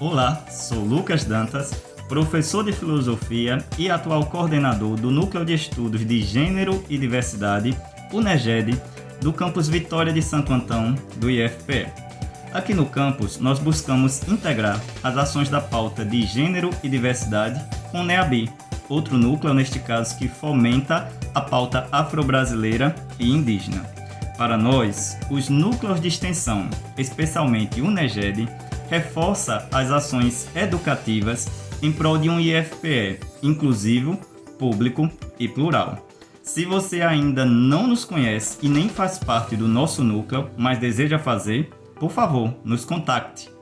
Olá, sou Lucas Dantas, professor de filosofia e atual coordenador do Núcleo de Estudos de Gênero e Diversidade, UNEGED, do campus Vitória de Santo Antão, do IFPE. Aqui no campus, nós buscamos integrar as ações da pauta de Gênero e Diversidade com o NEABI, outro núcleo, neste caso, que fomenta a pauta afro-brasileira e indígena. Para nós, os núcleos de extensão, especialmente o UNEGED, reforça as ações educativas em prol de um IFPE inclusivo, público e plural. Se você ainda não nos conhece e nem faz parte do nosso núcleo, mas deseja fazer, por favor, nos contacte